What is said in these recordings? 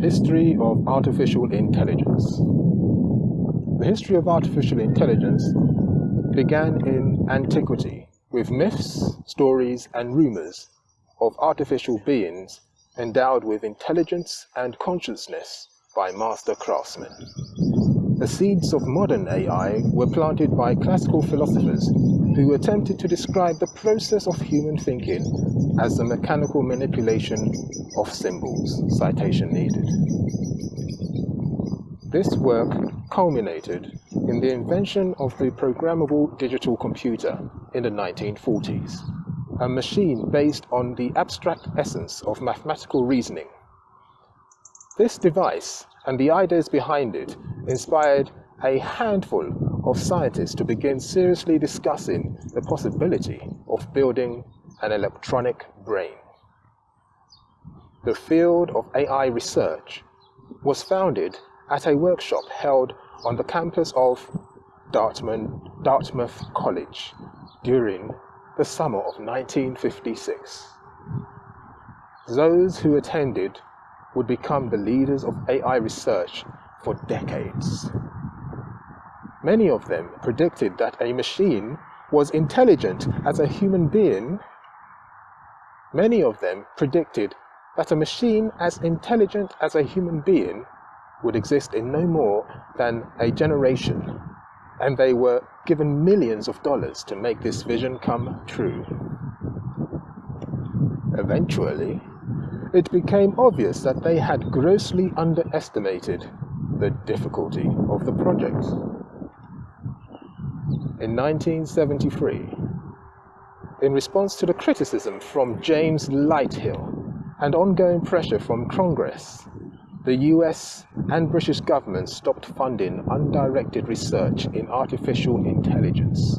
History of Artificial Intelligence The history of artificial intelligence began in antiquity with myths, stories, and rumors of artificial beings endowed with intelligence and consciousness by master craftsmen. The seeds of modern AI were planted by classical philosophers who attempted to describe the process of human thinking as the mechanical manipulation of symbols. Citation needed. This work culminated in the invention of the programmable digital computer in the 1940s, a machine based on the abstract essence of mathematical reasoning. This device and the ideas behind it inspired a handful of scientists to begin seriously discussing the possibility of building an electronic brain. The field of AI research was founded at a workshop held on the campus of Dartmouth, Dartmouth College during the summer of 1956. Those who attended would become the leaders of AI research for decades. Many of them predicted that a machine was intelligent as a human being. Many of them predicted that a machine as intelligent as a human being would exist in no more than a generation, and they were given millions of dollars to make this vision come true. Eventually, it became obvious that they had grossly underestimated the difficulty of the project. In 1973, in response to the criticism from James Lighthill and ongoing pressure from Congress, the US and British governments stopped funding undirected research in artificial intelligence.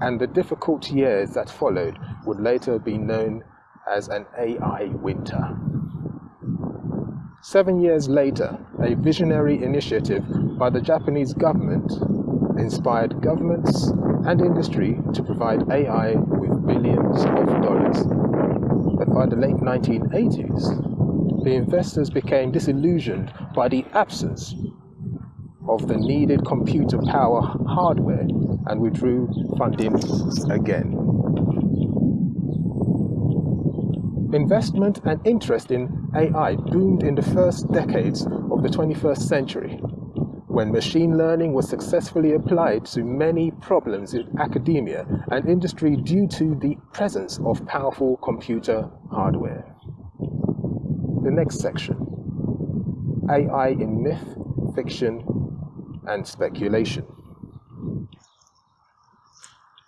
And the difficult years that followed would later be known as an AI winter. Seven years later, a visionary initiative by the Japanese government inspired governments and industry to provide AI with billions of dollars. But by the late 1980s, the investors became disillusioned by the absence of the needed computer power hardware and withdrew funding again. Investment and interest in AI boomed in the first decades of the 21st century, when machine learning was successfully applied to many problems in academia and industry due to the presence of powerful computer hardware. The next section, AI in myth, fiction, and speculation.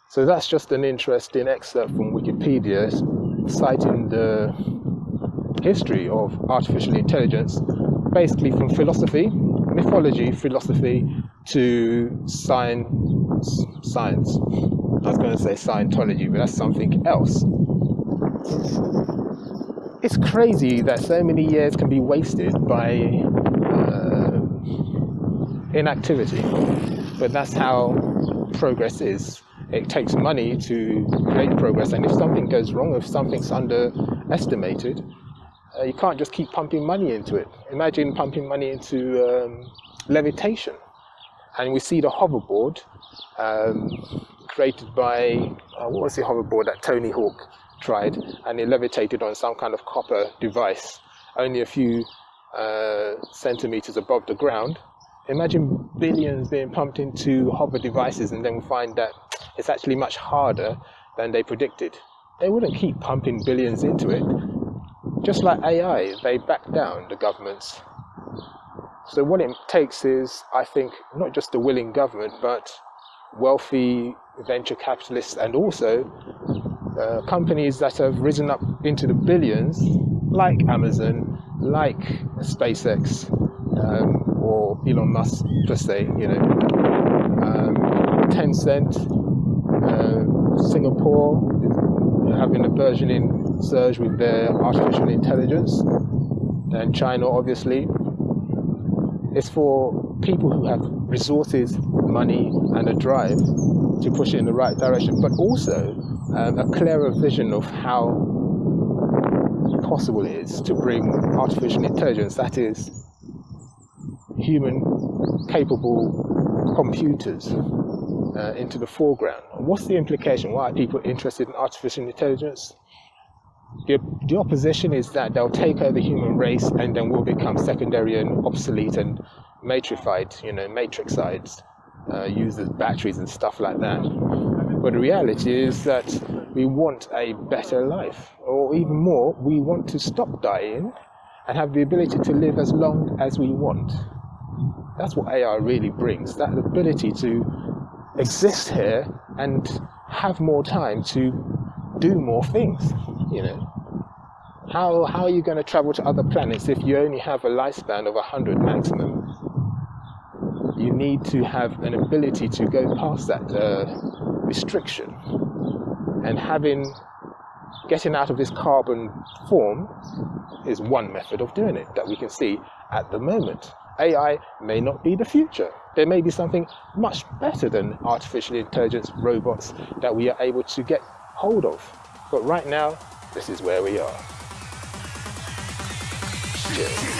So that's just an interesting excerpt from Wikipedia citing the history of artificial intelligence, basically from philosophy, mythology, philosophy to science. Science. I was going to say Scientology, but that's something else. It's crazy that so many years can be wasted by uh, inactivity, but that's how progress is it takes money to create progress. And if something goes wrong, if something's underestimated, uh, you can't just keep pumping money into it. Imagine pumping money into um, levitation. And we see the hoverboard um, created by, uh, what was the hoverboard that Tony Hawk tried? And it levitated on some kind of copper device, only a few uh, centimeters above the ground. Imagine billions being pumped into hover devices and then we find that it's actually much harder than they predicted. They wouldn't keep pumping billions into it. Just like AI, they back down the governments. So what it takes is, I think, not just a willing government, but wealthy venture capitalists and also uh, companies that have risen up into the billions, like Amazon, like SpaceX, um, or Elon Musk, just say, you know, um, Tencent, uh, Singapore is having a burgeoning surge with their artificial intelligence, and China obviously. It's for people who have resources, money, and a drive to push it in the right direction, but also um, a clearer vision of how possible it is to bring artificial intelligence, that is, human capable computers, uh, into the foreground. what's the implication? Why are people interested in artificial intelligence? The, the opposition is that they'll take over the human race and then we'll become secondary and obsolete and matrified, you know, matrixized, uh, users, batteries and stuff like that. But the reality is that we want a better life, or even more, we want to stop dying and have the ability to live as long as we want. That's what AI really brings, that ability to exist here and have more time to do more things, you know. How, how are you going to travel to other planets if you only have a lifespan of 100 maximum? You need to have an ability to go past that uh, restriction. And having, getting out of this carbon form is one method of doing it that we can see at the moment. AI may not be the future. There may be something much better than artificial intelligence robots that we are able to get hold of. But right now, this is where we are. Cheers.